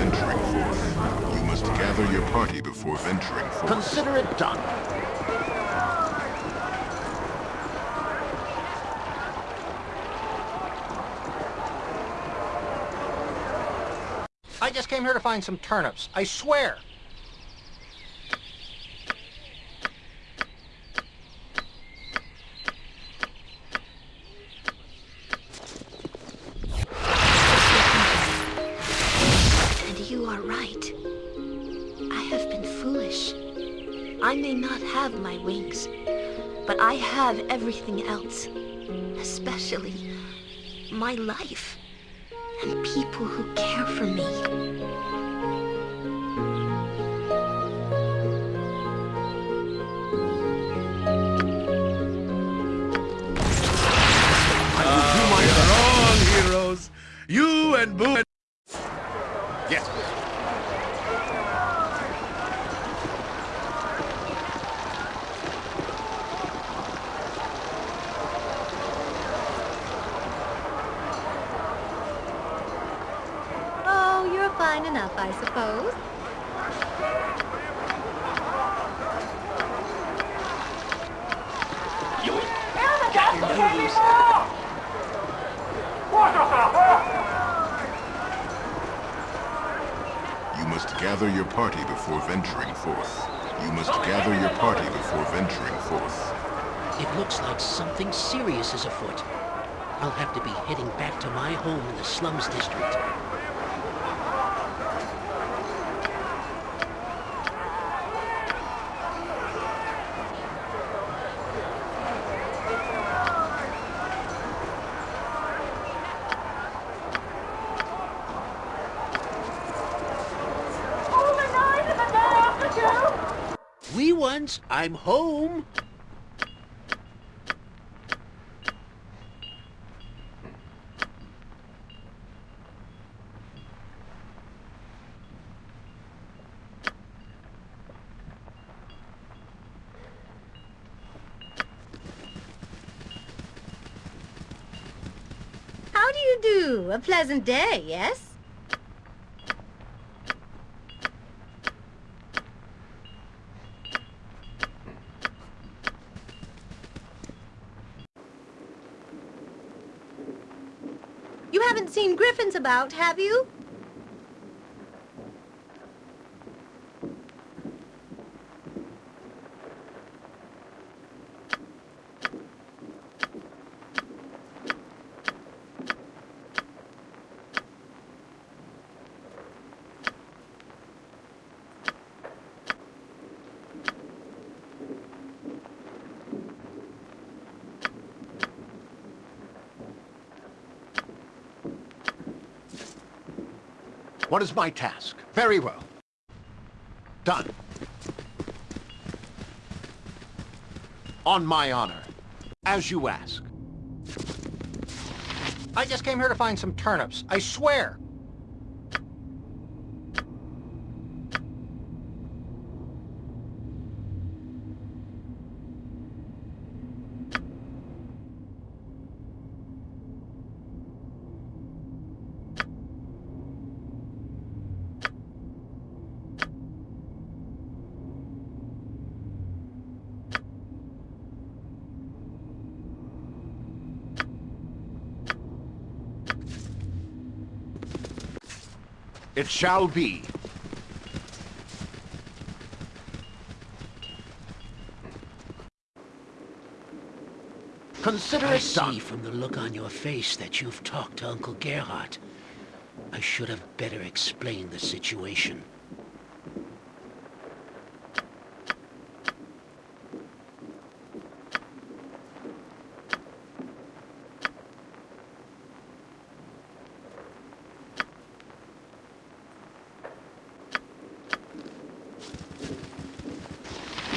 venturing forth. You must gather your party before venturing forth. Consider it done. I just came here to find some turnips. I swear. Have everything else. Especially my life and people who care for me. Ah, heroes. You and Boo. Yes. Oh, you're fine enough, I suppose. You must gather your party before venturing forth. You must gather your party before venturing forth. It looks like something serious is afoot. I'll have to be heading back to my home in the slums district. Wee ones, I'm home. How do you do? A pleasant day, yes? You haven't seen griffins about, have you? What is my task? Very well. Done. On my honor. As you ask. I just came here to find some turnips. I swear. It shall be. Consider I it done. see from the look on your face that you've talked to Uncle Gerhardt. I should have better explained the situation.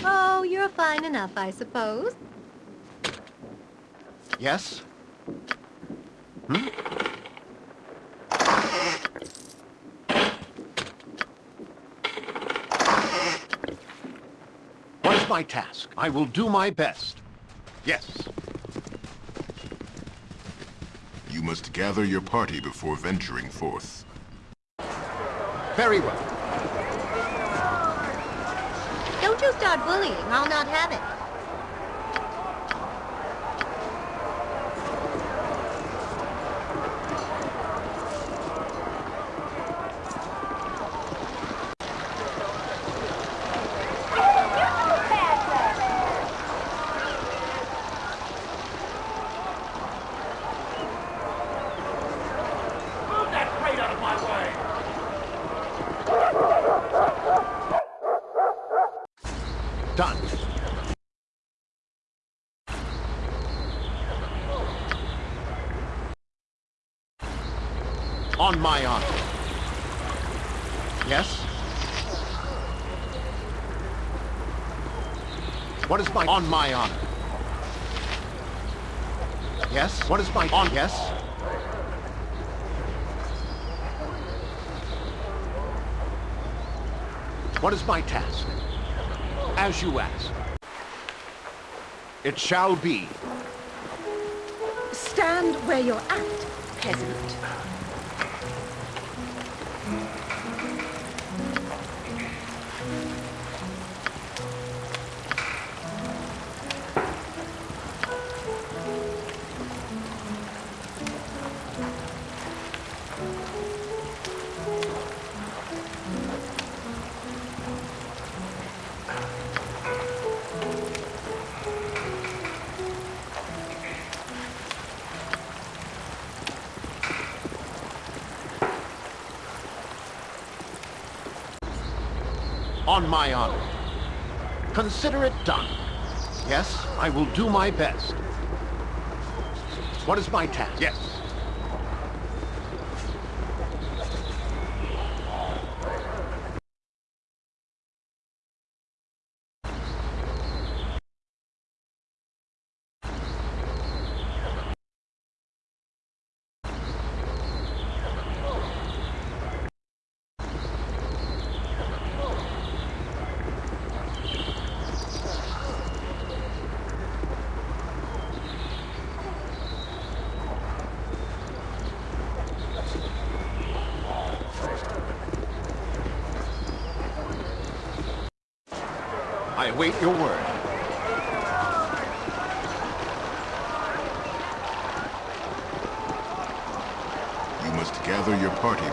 Oh, you're fine enough, I suppose. Yes? Hmm? What is my task? I will do my best. Yes. You must gather your party before venturing forth. Very well. Don't you start bullying. I'll not have it. Done. On my honor. Yes? What is my... On my honor. Yes? What is my... On... Yes? What is my task? As you ask. It shall be. Stand where you're at, peasant. Will do my best. What is my task? Yes. I await your word. You must gather your party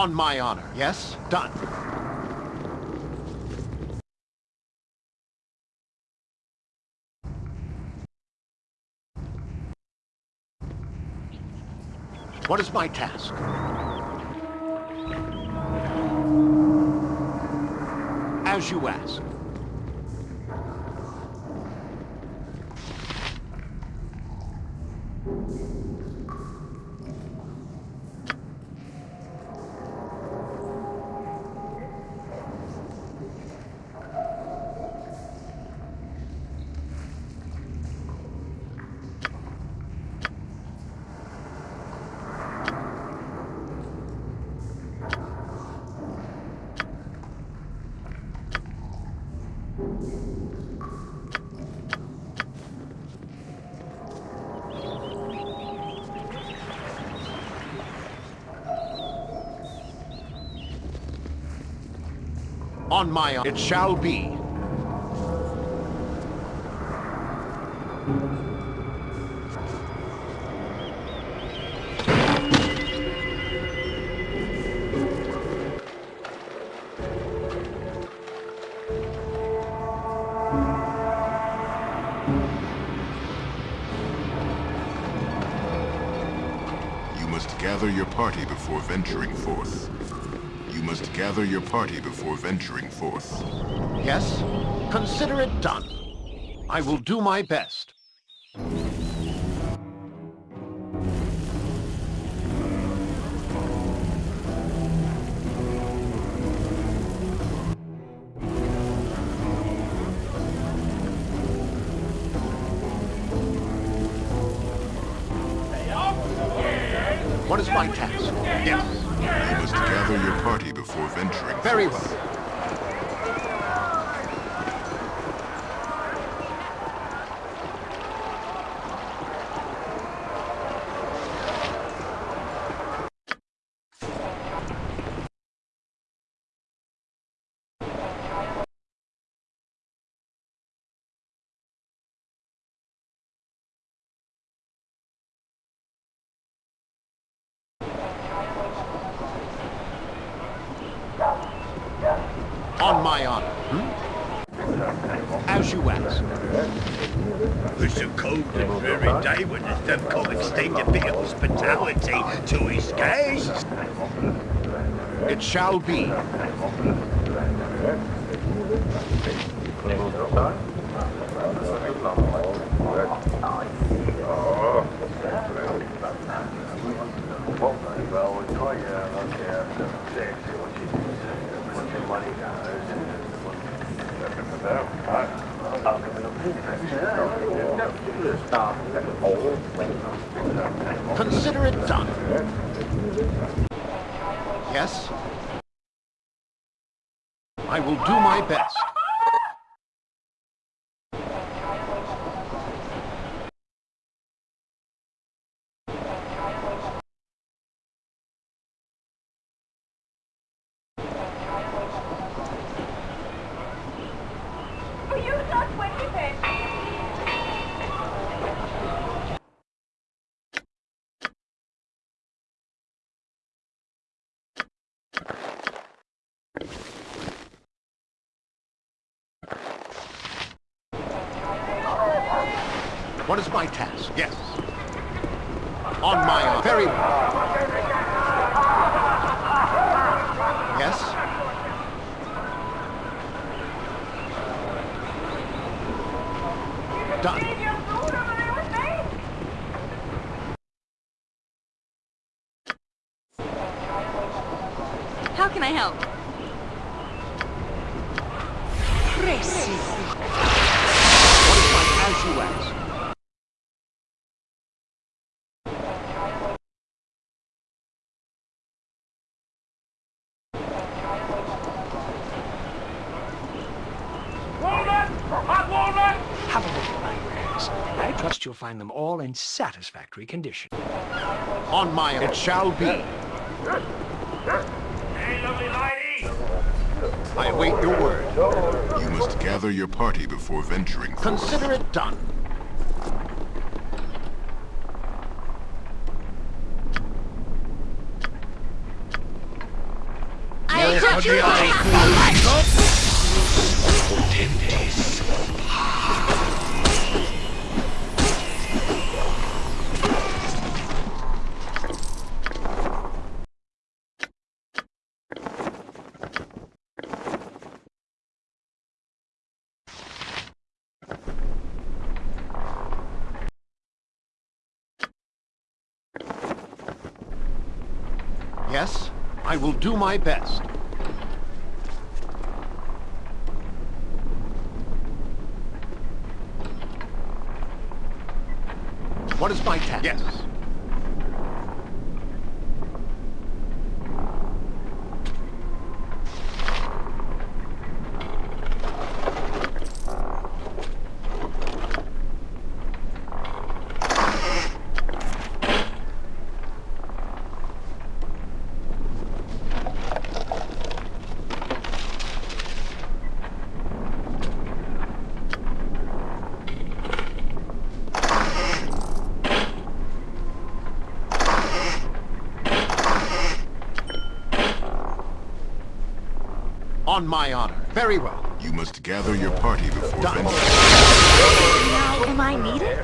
On my honor. Yes? Done. What is my task? As you ask. On my honor. It shall be. You must gather your party before venturing forth. Must gather your party before venturing forth. Yes? Consider it done. I will do my best. On my honor. Hmm? As you ask. It's a cold and dreary day when the come extend a bit of hospitality to his guests. It shall be. Consider it done. Yes? I will do my best. Is my task? Yes. On my honor. Very well. Yes? Done. How can I help? What is my as you ask? Have a look at my wares. I trust you'll find them all in satisfactory condition. On my honor. It shall be. Hey, lovely lady! I await your word. You must gather your party before venturing forth. Consider it done. I took you Ten days. Yes? I will do my best. What is my task? Yes. On my honor. Very well. You must gather your party before Done. venturing. Now, am I needed?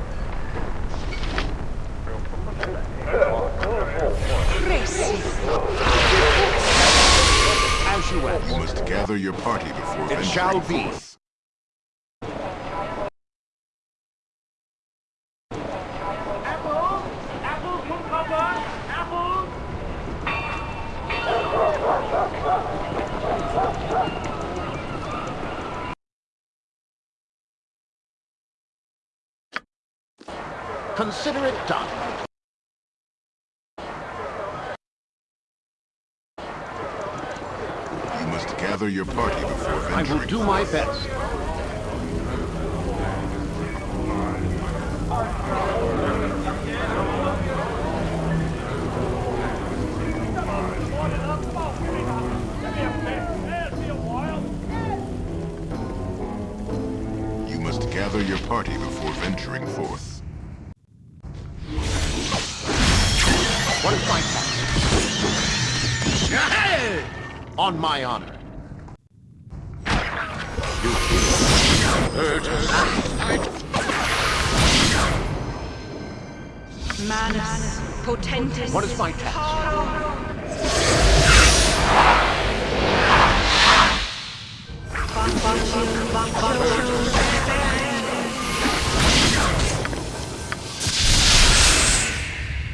As you ask. You must gather your party before It venturing shall be. Manus potentis. What is my task?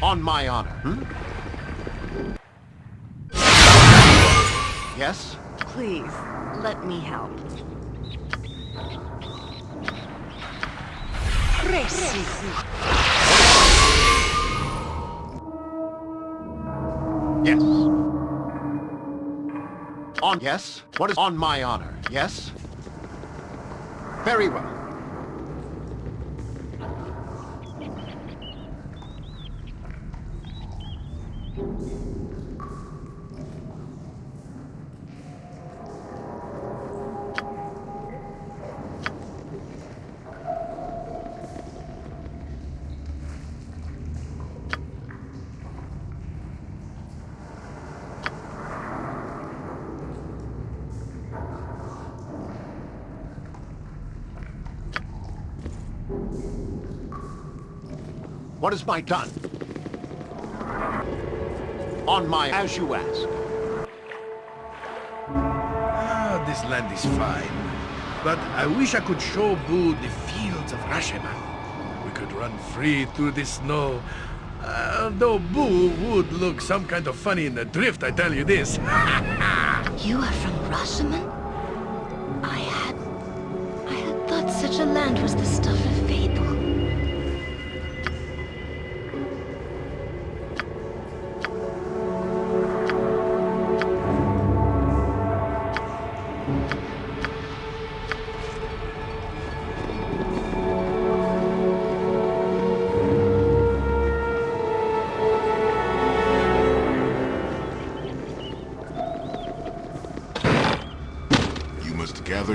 On my honor. Hmm? Yes? Please, let me help. Yes. On yes? What is on my honor? Yes? Very well. What is my done? On my as you ask. Ah, this land is fine. But I wish I could show Boo the fields of Rashemen. We could run free through the snow. Uh, though Boo would look some kind of funny in the drift, I tell you this. You are from Rashemen? I had... I had thought such a land was the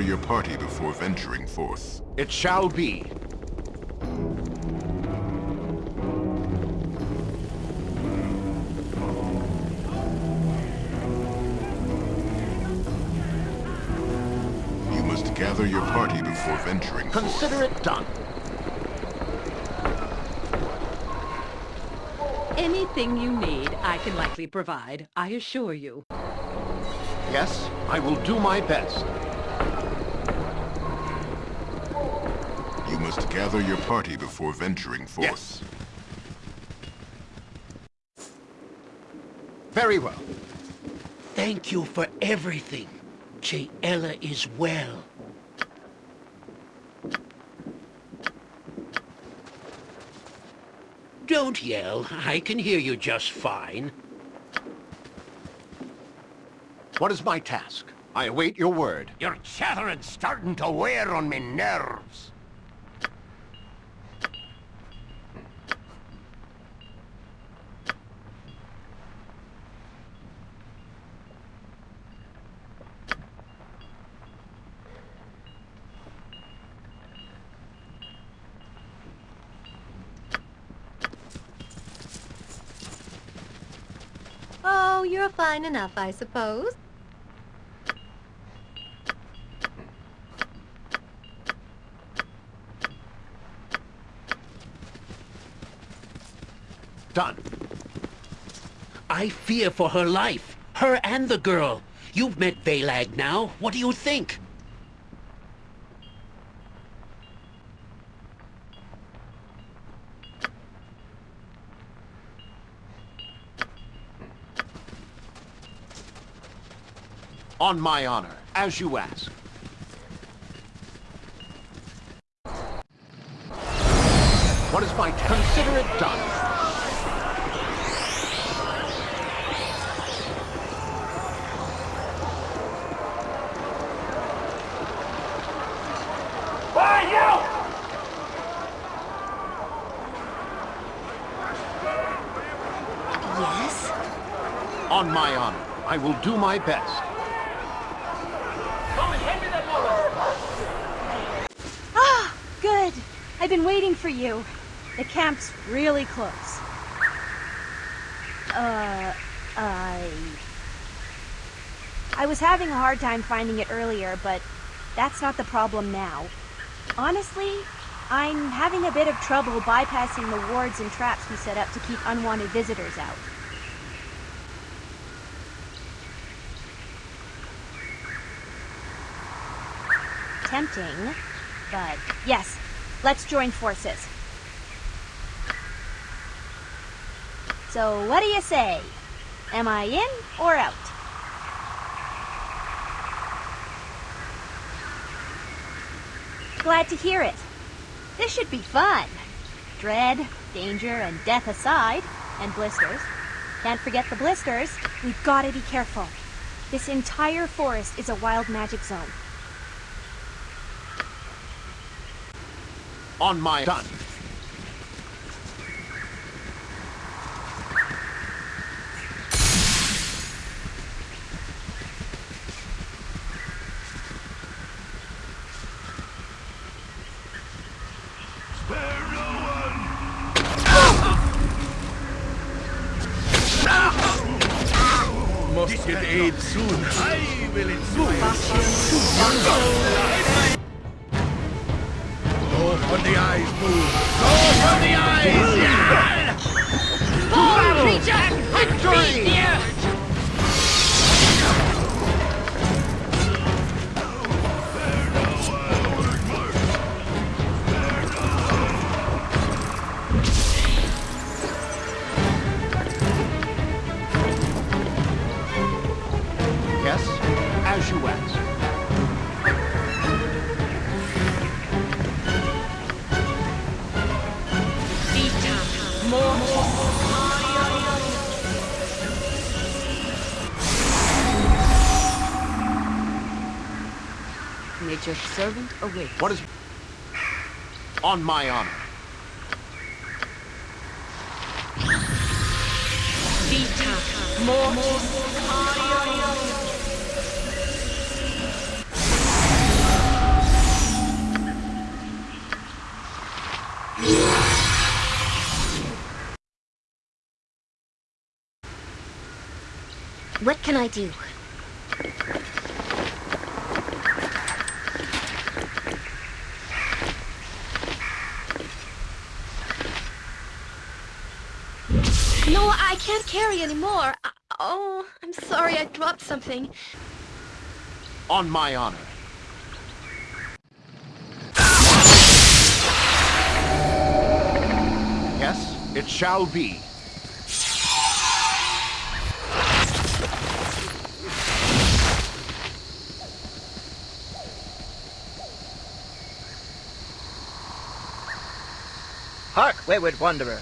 your party before venturing forth. It shall be. You must gather your party before venturing forth. Consider it done. Anything you need, I can likely provide, I assure you. Yes, I will do my best. You must gather your party before venturing forth. Yes. Very well. Thank you for everything. Ella is well. Don't yell. I can hear you just fine. What is my task? I await your word. Your chattering's starting to wear on me nerves. Oh, you're fine enough, I suppose. Done. I fear for her life. Her and the girl. You've met Valag now. What do you think? On my honor, as you ask. What is my... Consider it done. Yes? On my honor, I will do my best. Ah, good. I've been waiting for you. The camp's really close. Uh, I... I was having a hard time finding it earlier, but that's not the problem now. Honestly, I'm having a bit of trouble bypassing the wards and traps we set up to keep unwanted visitors out. Tempting, but yes, let's join forces. So what do you say? Am I in or out? Glad to hear it. This should be fun. Dread, danger, and death aside, and blisters. Can't forget the blisters. We've got to be careful. This entire forest is a wild magic zone. On my... Done. On my honor. What can I do? No, I can't carry anymore. I- Oh, I'm sorry I dropped something. On my honor. Yes, it shall be. Hark, wayward wanderer.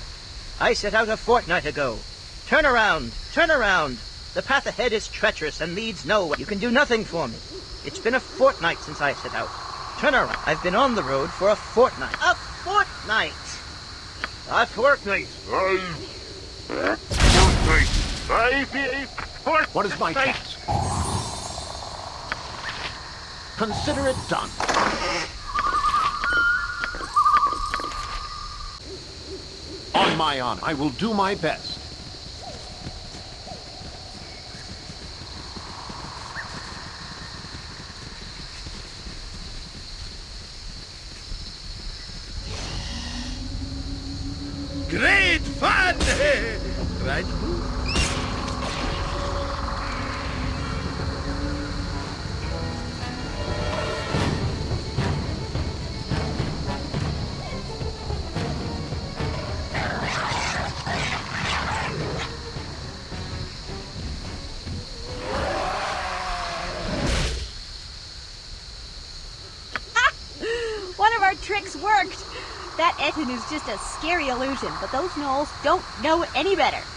I set out a fortnight ago. Turn around, turn around. The path ahead is treacherous and leads nowhere. You can do nothing for me. It's been a fortnight since I set out. Turn around. I've been on the road for a fortnight. A fortnight! A fortnight. A fortnight. What is my task? Consider it done. On my honor, I will do my best. Is just a scary illusion, but those gnolls don't know any better.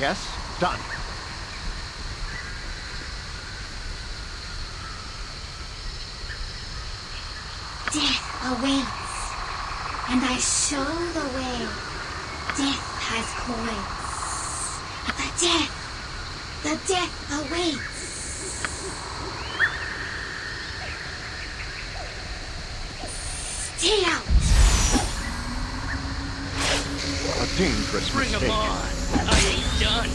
Yes? Done. Death awaits, and I show the way. Death has coins. The death, the death awaits. Stay out. A dangerous Bring 'em mistake. on. Done.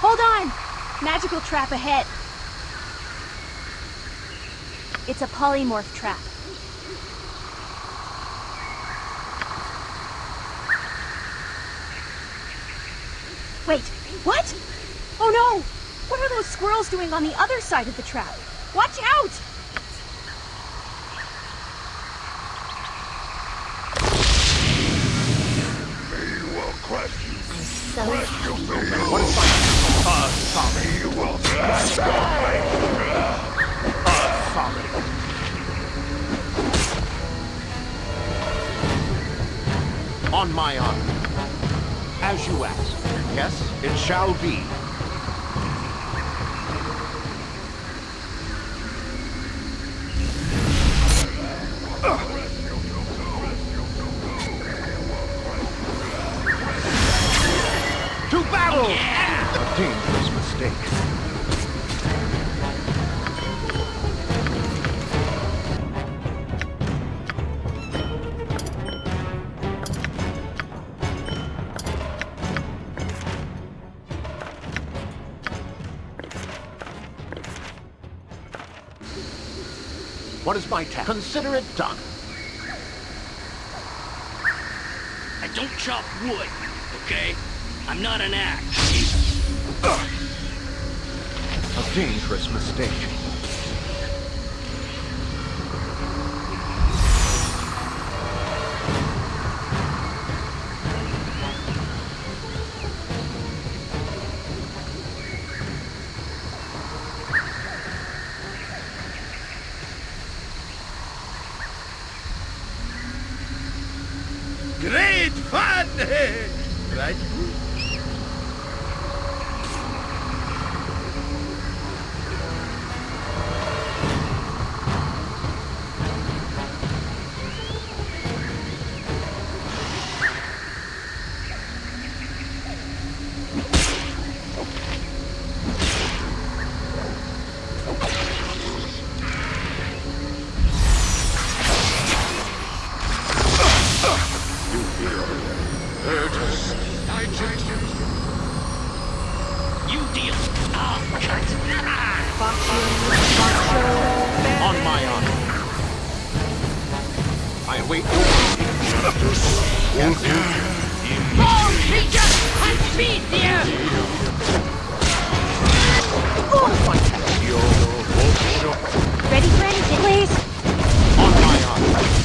Hold on! Magical trap ahead. It's a polymorph trap. Wait, what? Oh no! What are those squirrels doing on the other side of the trap? Watch out! As you asked. Yes, it shall be. My task? Consider it done. I don't chop wood, okay? I'm not an axe. A dangerous mistake. deal. Cut. On my honor. I await your Ready for anything, please? On my honor.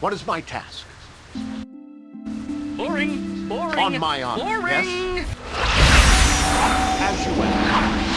What is my task? Boring, boring. On my honor, Boring. yes? As you will.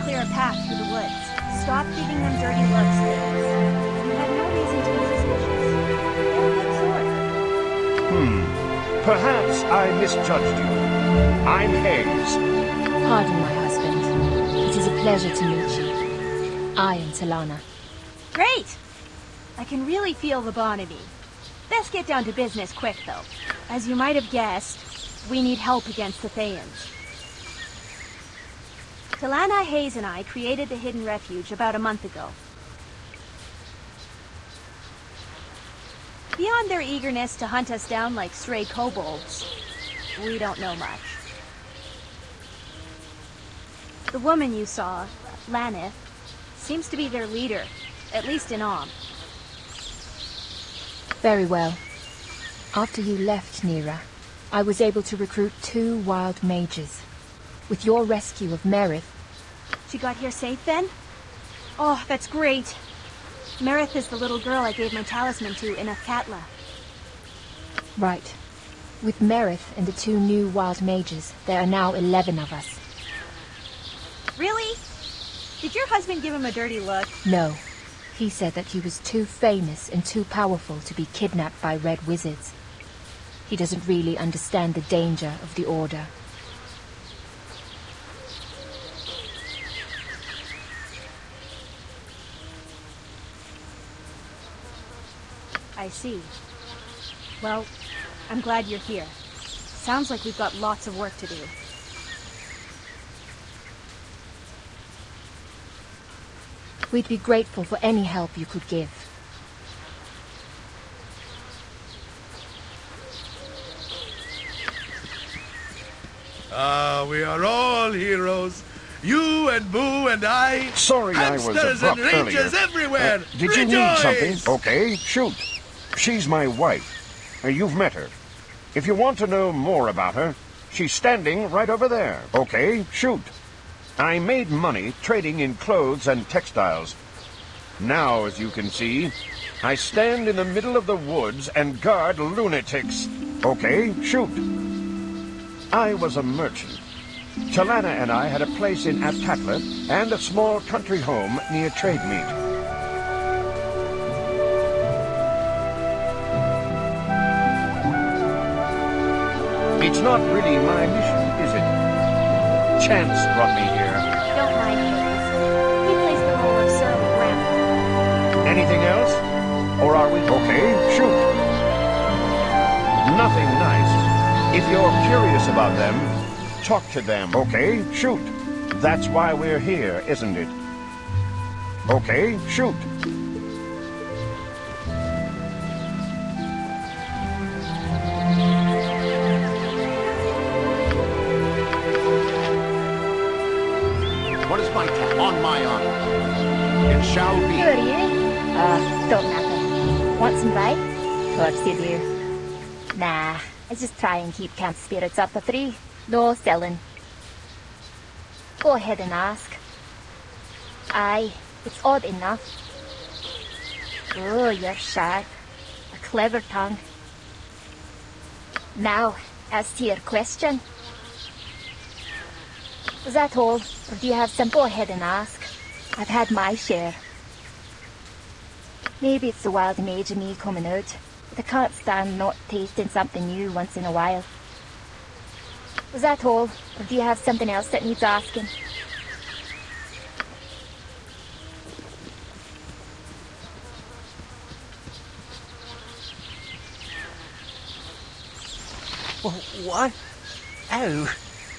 Clear a path through the woods. Stop giving them dirty looks, please. You have no reason to be suspicious. They're a good sort. Hmm. Perhaps I misjudged you. I'm Hayes. Pardon, my husband. It is a pleasure to meet you. I am Talana. Great! I can really feel the bond in me. Best get down to business quick, though. As you might have guessed, we need help against the Thayans. Talana Hayes and I created the Hidden Refuge about a month ago. Beyond their eagerness to hunt us down like stray kobolds, we don't know much. The woman you saw, Lanneth, seems to be their leader, at least in Amn. Very well. After you left Neera, I was able to recruit two wild mages. With your rescue of Merith, She got here safe then? Oh, that's great. Merith is the little girl I gave my talisman to in Athkatla. right. With Merith and the two new wild mages, there are now eleven of us. Really? Did your husband give him a dirty look? No. He said that he was too famous and too powerful to be kidnapped by red wizards. He doesn't really understand the danger of the Order. I see. Well, I'm glad you're here. Sounds like we've got lots of work to do. We'd be grateful for any help you could give. Ah, we are all heroes. You and Boo and I. Sorry I was hamsters abrupt and rangers earlier. everywhere. Uh, did you need something? Okay, shoot. She's my wife. Uh, you've met her. If you want to know more about her, she's standing right over there. Okay, shoot. I made money trading in clothes and textiles. Now, as you can see, I stand in the middle of the woods and guard lunatics. Okay, shoot. I was a merchant. Talana and I had a place in Athkatla and a small country home near Trademeet. It's not really my mission, is it? Chance brought me here. Don't mind Hayes. He plays the role of Sir Grandpa. Anything else? Or are we okay? Shoot. Nothing nice. If you're curious about them, talk to them, okay? Shoot. That's why we're here, isn't it? Okay, shoot. Course you do. Nah, I just try and keep camp spirits up a three. No selling. Go ahead and ask. Aye, it's odd enough. Oh, you're sharp. A clever tongue. Now, as to your question. Is that all, or do you have some? Go ahead and ask. I've had my share. Maybe it's the wild mage me coming out, I can't stand not tasting something new once in a while. Was that all, or do you have something else that needs asking? Wh- What? Oh,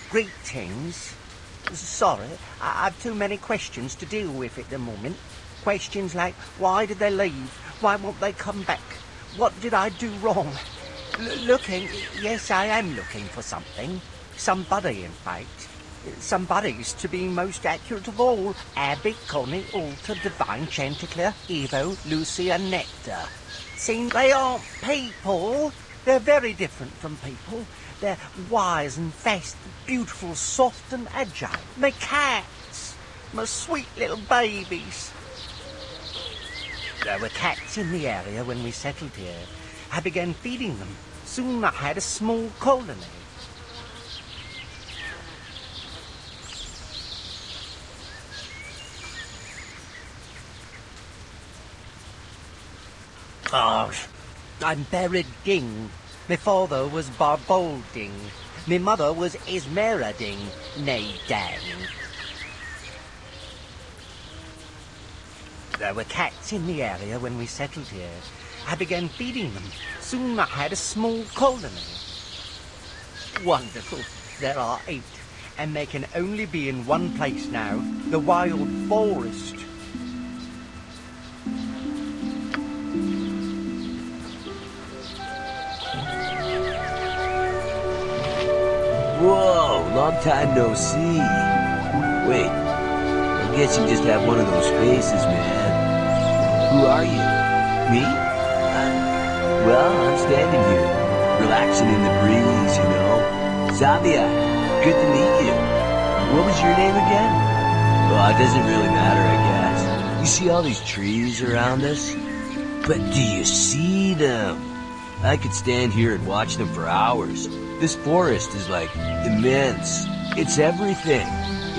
greetings. Sorry, I have too many questions to deal with at the moment. Questions like, why did they leave? Why won't they come back? What did I do wrong? L- looking, yes, I am looking for something. Somebody, in fact. Somebody's to be most accurate of all. Abby, Connie, Alta, Divine, Chanticleer, Evo, Lucy, and Nectar. Seems they aren't people. They're very different from people. They're wise and fast, beautiful, soft and agile. They're cats. My sweet little babies. There were cats in the area when we settled here. I began feeding them. Soon I had a small colony. Oh, I'm buried Ding. My father was Barbolding. My mother was Esmerading, nay Dang. There were cats in the area when we settled here. I began feeding them. Soon I had a small colony. Wonderful. There are eight, and they can only be in one place now, the wild forest. Whoa, long time no see. Wait, I guess you just have one of those faces, man. Who are you? Me? Uh, well, I'm standing here, relaxing in the breeze, you know. Zabia, good to meet you. What was your name again? Well, it doesn't really matter, I guess. You see all these trees around us? But do you see them? I could stand here and watch them for hours. This forest is like immense. It's everything.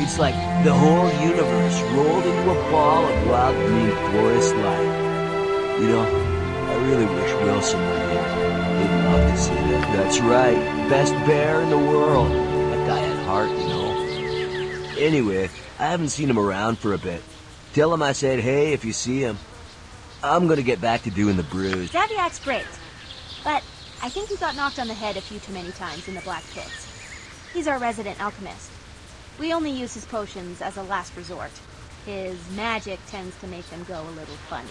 It's like the whole universe rolled into a ball of wild green forest life. You know, I really wish Wilson were here. He'd love to see that. That's right. Best bear in the world. That guy had heart, you know. Anyway, I haven't seen him around for a bit. Tell him I said hey if you see him. I'm gonna get back to doing the brews. Zaviak's great, but I think he got knocked on the head a few too many times in the Black Pits. He's our resident alchemist. We only use his potions as a last resort. His magic tends to make them go a little funny.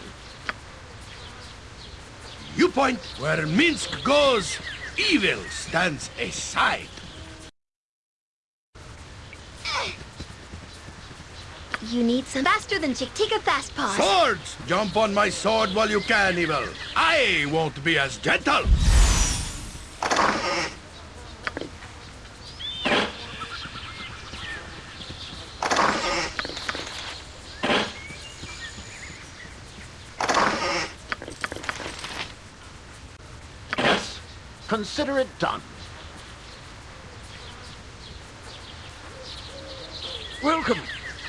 You point where Minsc goes, evil stands aside. You need some faster than Chick-Tika Fast Paws. Swords! Jump on my sword while you can, Evil. I won't be as gentle. Consider it done. Welcome,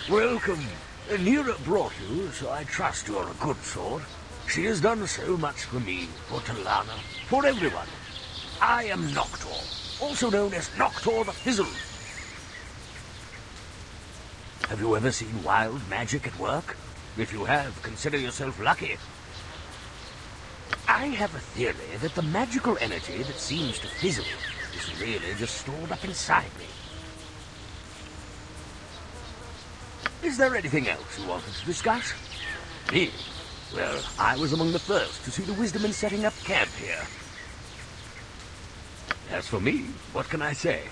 welcome. Neera brought you, so I trust you're a good sort. She has done so much for me, for Talana, for everyone. I am Noctor, also known as Noctor the Fizzle. Have you ever seen wild magic at work? If you have, consider yourself lucky. I have a theory that the magical energy that seems to fizzle is really just stored up inside me. Is there anything else you wanted to discuss? Me? Well, I was among the first to see the wisdom in setting up camp here. As for me, what can I say?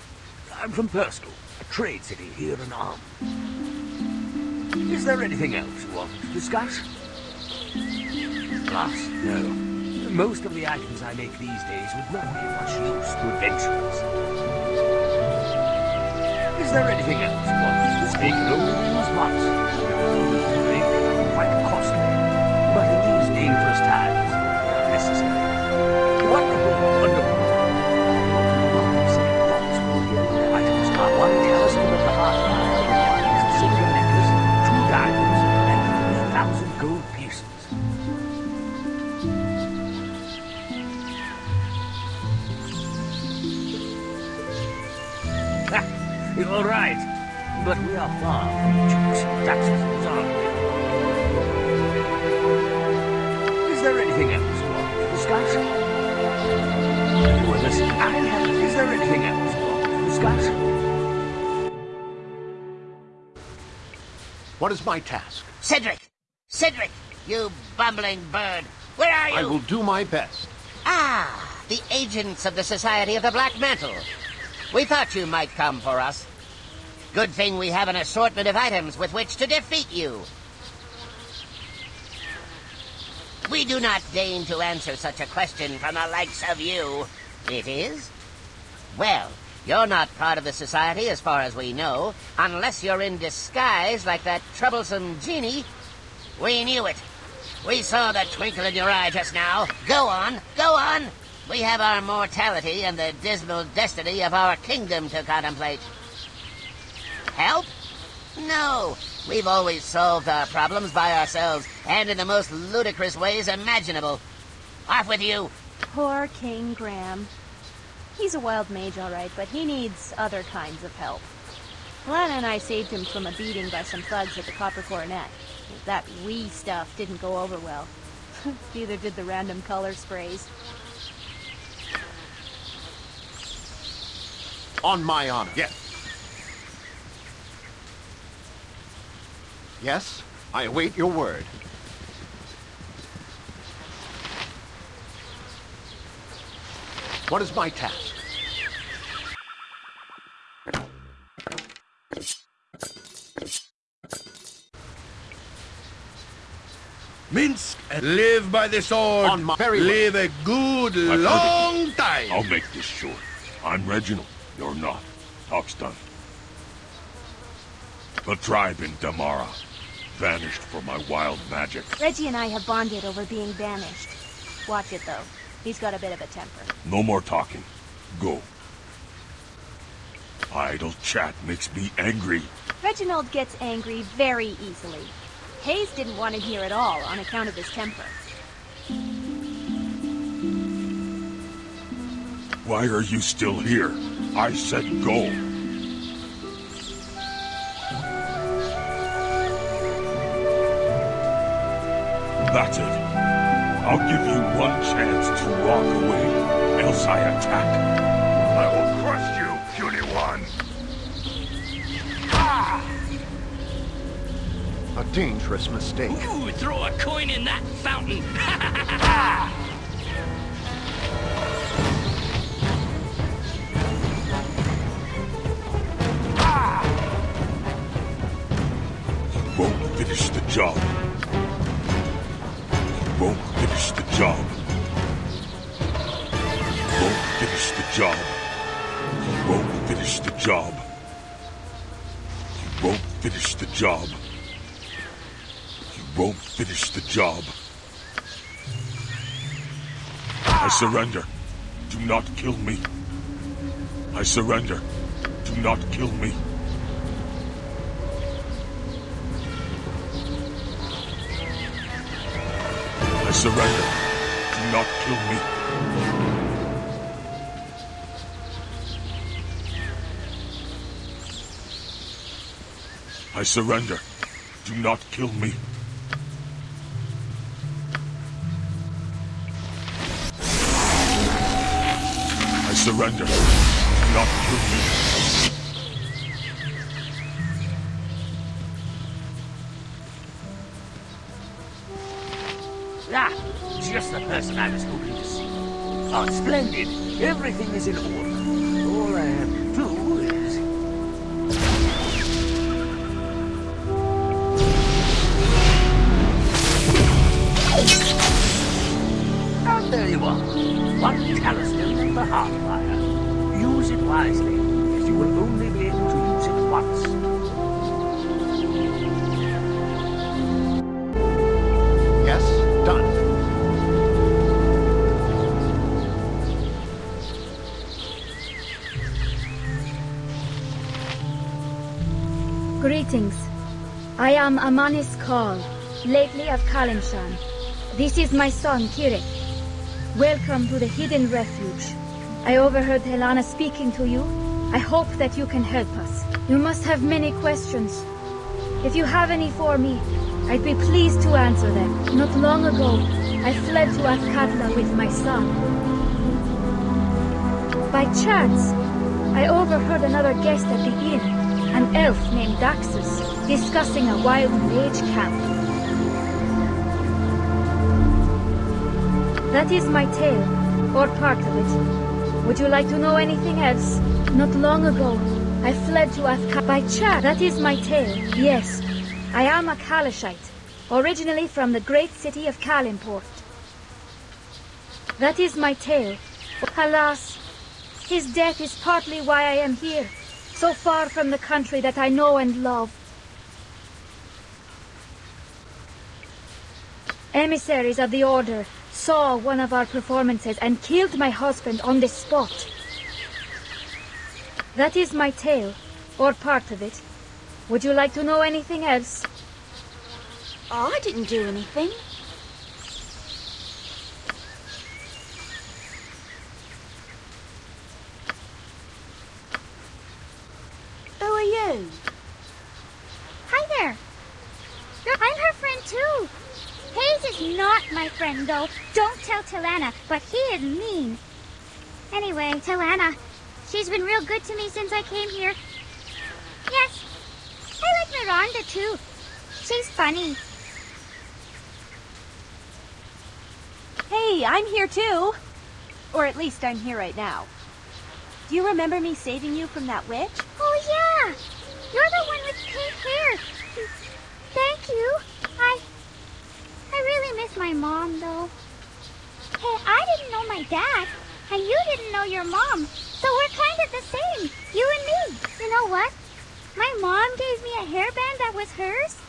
I'm from Perstal, a trade city here in Amn. Is there anything else you wanted to discuss? Glass, no. Most of the items I make these days would not be of much use to adventurers. Is there anything else to speak? They can only. Drink, quite costly. But in these dangerous times, necessary. Ha! But we are far from jukes and duchesses, aren't we? Is there anything else you want to discuss? Well, listen, I have... Is there anything else you want to discuss? What is my task? Cedric! Cedric! You bumbling bird! Where are you? I will do my best. Ah, the agents of the Society of the Black Mantle. We thought you might come for us. Good thing we have an assortment of items with which to defeat you. We do not deign to answer such a question from the likes of you. It is? Well, you're not part of the society as far as we know, unless you're in disguise like that troublesome genie. We knew it. We saw the twinkle in your eye just now. Go on, go on. We have our mortality and the dismal destiny of our kingdom to contemplate. Help? No. We've always solved our problems by ourselves, and in the most ludicrous ways imaginable. Off with you. Poor King Graham. He's a wild mage, all right, but he needs other kinds of help. Lana and I saved him from a beating by some thugs at the Copper Coronet. That wee stuff didn't go over well. Neither did the random color sprays. On my honor. Yes. Yes, I await your word. What is my task? Minsc and live by the sword. On my very live a good I've long you. time. I'll make this short. I'm Reginald. You're not. Talk's done. The tribe in Damara. Vanished for my wild magic. Reggie and I have bonded over being banished. Watch it, though. He's got a bit of a temper. No more talking. Go. Idle chat makes me angry. Reginald gets angry very easily. Hayes didn't want him here at all on account of his temper. Why are you still here? I said go. That's it. I'll give you one chance to walk away, else I attack. I will crush you, puny one. Ah! A dangerous mistake. Ooh, throw a coin in that fountain. surrender. Do not kill me. I surrender. Do not kill me. I surrender. Do not kill me. I surrender. Do not kill me. Surrender. Not kill me. Ah, just the person I was hoping to see. Oh, splendid. Everything is in order. All I have to do is... And there you are. One talisman and the heart. Use it wisely, as you will only be able to use it once. Yes, done. Greetings. I am Amanis Kal, lately of Calimshan. This is my son, Kirek. Welcome to the Hidden Refuge. I overheard Helena speaking to you. I hope that you can help us. You must have many questions. If you have any for me, I'd be pleased to answer them. Not long ago, I fled to Athkatla with my son. By chance, I overheard another guest at the inn, an elf named Daxus, discussing a wild mage camp. That is my tale, or part of it. Would you like to know anything else? Not long ago, I fled to Athka by chance. That is my tale, yes. I am a Calishite, originally from the great city of Calimport. That is my tale. Alas, his death is partly why I am here, so far from the country that I know and love. Emissaries of the Order saw one of our performances and killed my husband on the spot. That is my tale, or part of it. Would you like to know anything else? Oh, I didn't do anything. Who are you? Hi there. I'm her friend too. Hayes is not my friend though. Tilana, but he is mean. Anyway, Tilana, she's been real good to me since I came here. Yes, I like Miranda too. She's funny. Hey, I'm here too. Or at least I'm here right now. Do you remember me saving you from that witch? Oh yeah, you're the one with pink hair. Thank you. I, I really miss my mom though. Hey, I didn't know my dad, and you didn't know your mom, so we're kind of the same, you and me. You know what? My mom gave me a hairband that was hers.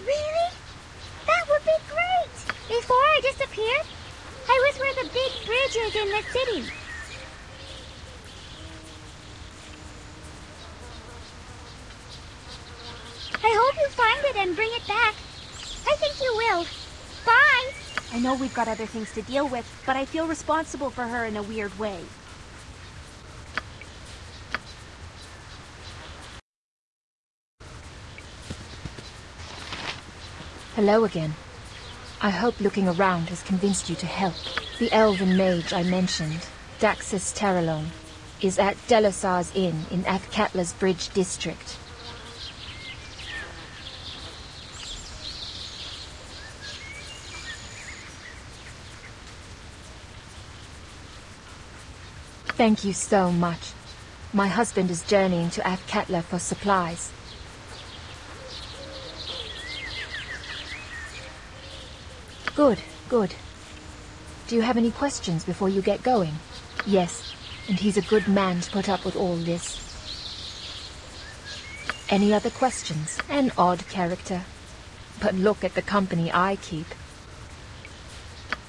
Really? That would be great! Before I disappeared, I was where the big bridge is in the city. I hope you find it and bring it back. I think you will. I know we've got other things to deal with, but I feel responsible for her in a weird way. Hello again. I hope looking around has convinced you to help. The elven mage I mentioned, Daxus Terralon, is at Delosar's Inn in Athkatla's Bridge district. Thank you so much. My husband is journeying to Athkatla for supplies. Good, good. Do you have any questions before you get going? Yes, and he's a good man to put up with all this. Any other questions? An odd character. But look at the company I keep.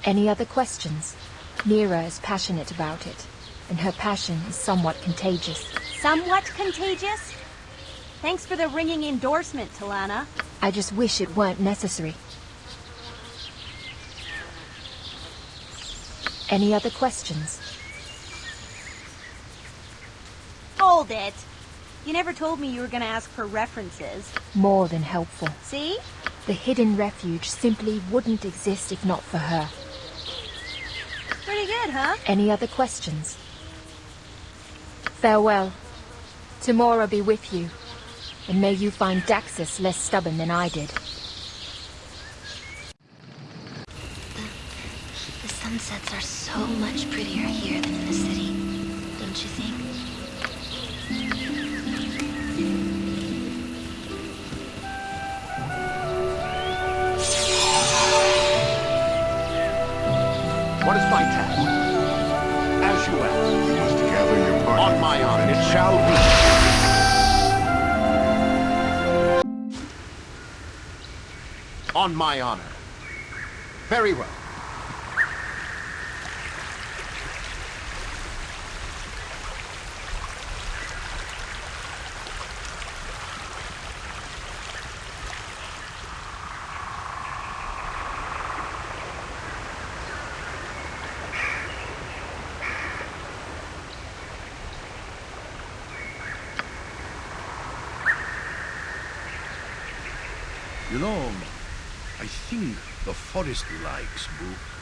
Any other questions? Mira is passionate about it and her passion is somewhat contagious. Somewhat contagious? Thanks for the ringing endorsement, Talana. I just wish it weren't necessary. Any other questions? Hold it. You never told me you were going to ask for references. More than helpful. See? The hidden refuge simply wouldn't exist if not for her. Pretty good, huh? Any other questions? Farewell. Tomorrow be with you. And may you find Daxus less stubborn than I did. The the sunsets are so much prettier here than in the city, don't you think? What is my task? You. You must gather your party. On my honor, it shall be. On my honor. Very well. You I think the forest likes Boo.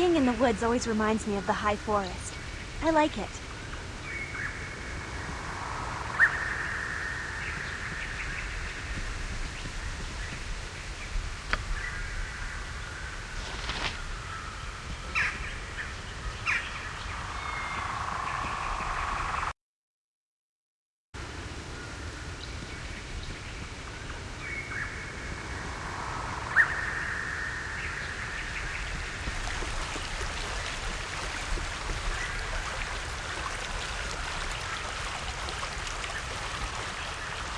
Being in the woods always reminds me of the high forest. I like it.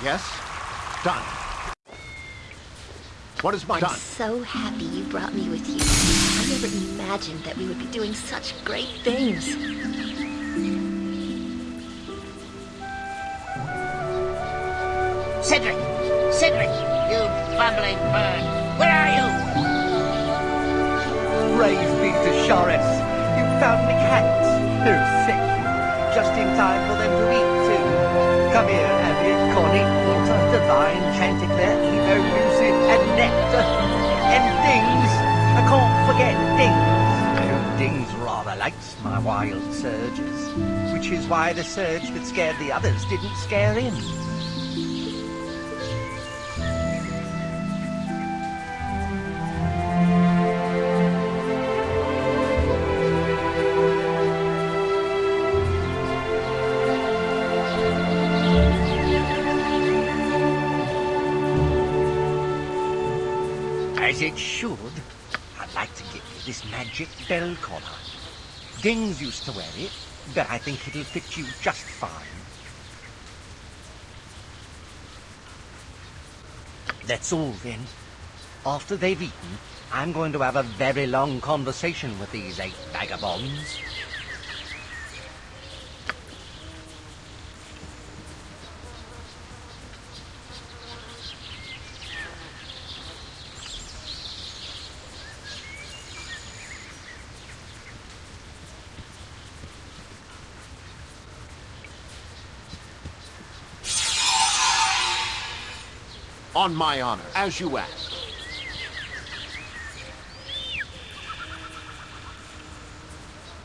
Yes? Done. What is my I'm done? so happy you brought me with you. I never imagined that we would be doing such great things. Cedric! Cedric! you bumbling bird! Where are you? Praise be to Shores. You found me cats. They're sick. Just in time for them to eat, too. Come here, Abby, Connie, water, Divine, Chanticleer, Evo, Lucid, and Nectar. And Dings. I can't forget Dings. Dings rather likes my wild surges, which is why the surge that scared the others didn't scare him. Bell collar. Dings used to wear it, but I think it'll fit you just fine. That's all then. After they've eaten, I'm going to have a very long conversation with these eight vagabonds. On my honor, as you asked.